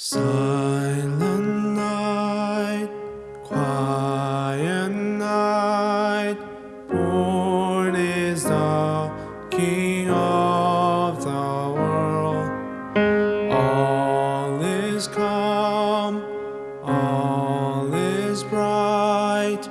Silent night, quiet night, born is the King of the world. All is calm, all is bright.